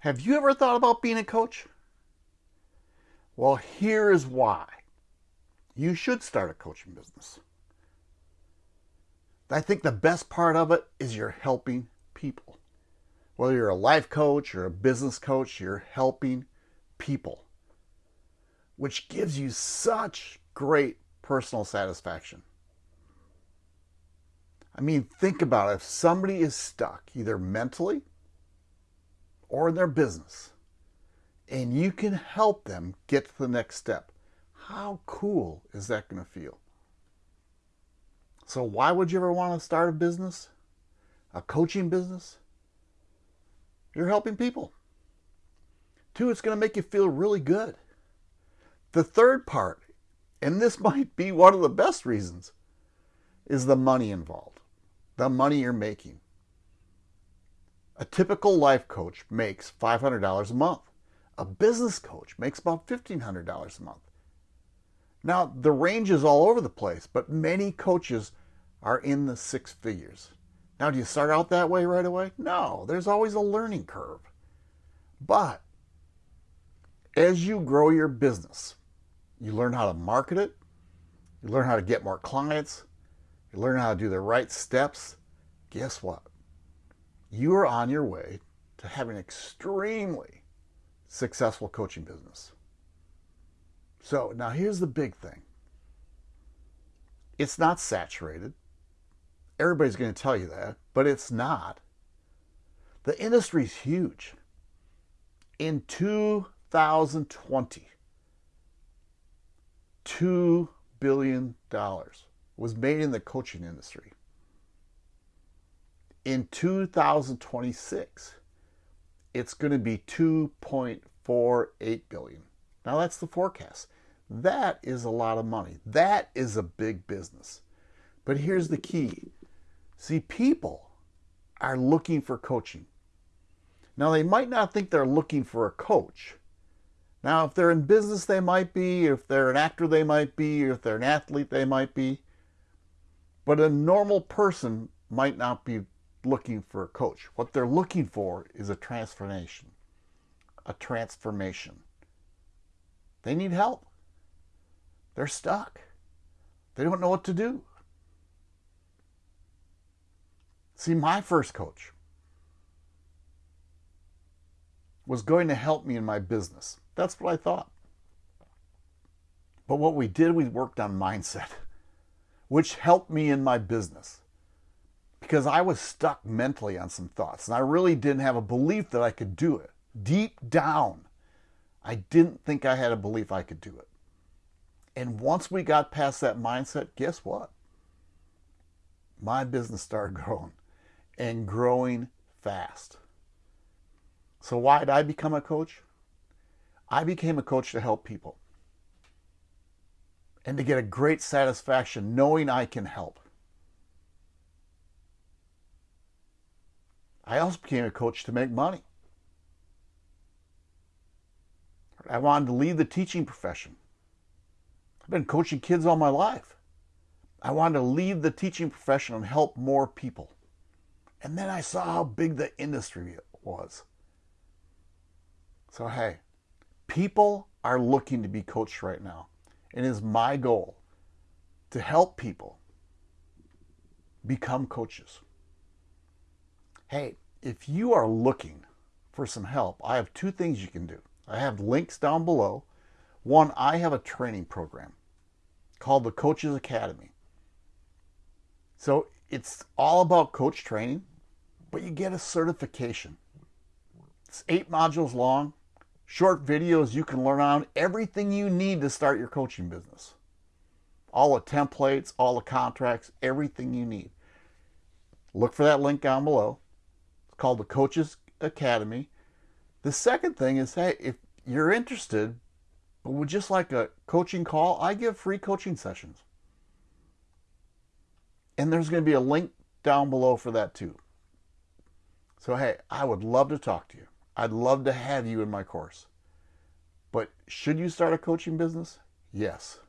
Have you ever thought about being a coach? Well, here is why. You should start a coaching business. I think the best part of it is you're helping people. Whether you're a life coach or a business coach, you're helping people, which gives you such great personal satisfaction. I mean, think about it. If somebody is stuck, either mentally or in their business, and you can help them get to the next step, how cool is that going to feel? So, why would you ever want to start a business? A coaching business? You're helping people. Two, it's going to make you feel really good. The third part, and this might be one of the best reasons, is the money involved, the money you're making. A typical life coach makes $500 a month. A business coach makes about $1,500 a month. Now, the range is all over the place, but many coaches are in the six figures. Now, do you start out that way right away? No, there's always a learning curve. But as you grow your business, you learn how to market it, you learn how to get more clients, you learn how to do the right steps. Guess what? You are on your way to having an extremely successful coaching business. So now here's the big thing it's not saturated. Everybody's going to tell you that, but it's not. The industry is huge. In 2020, $2 billion was made in the coaching industry. In 2026, it's going to be 2.48 billion. Now that's the forecast. That is a lot of money. That is a big business. But here's the key. See, people are looking for coaching. Now, they might not think they're looking for a coach. Now, if they're in business, they might be. If they're an actor, they might be. If they're an athlete, they might be. But a normal person might not be looking for a coach. What they're looking for is a transformation. A transformation. They need help. They're stuck. They don't know what to do. See, my first coach was going to help me in my business. That's what I thought. But what we did, we worked on mindset, which helped me in my business because I was stuck mentally on some thoughts and I really didn't have a belief that I could do it. Deep down, I didn't think I had a belief I could do it. And once we got past that mindset, guess what? My business started growing and growing fast. So, why did I become a coach? I became a coach to help people and to get a great satisfaction knowing I can help. I also became a coach to make money. I wanted to leave the teaching profession. I've been coaching kids all my life. I wanted to leave the teaching profession and help more people. And then I saw how big the industry was. So, hey, people are looking to be coached right now. And it is my goal to help people become coaches. Hey, if you are looking for some help, I have two things you can do. I have links down below. One, I have a training program called the Coaches Academy. So it's all about coach training, but you get a certification. It's eight modules long, short videos you can learn on everything you need to start your coaching business. All the templates, all the contracts, everything you need. Look for that link down below. Called the Coaches Academy. The second thing is hey, if you're interested, but would just like a coaching call, I give free coaching sessions. And there's going to be a link down below for that too. So, hey, I would love to talk to you. I'd love to have you in my course. But should you start a coaching business? Yes.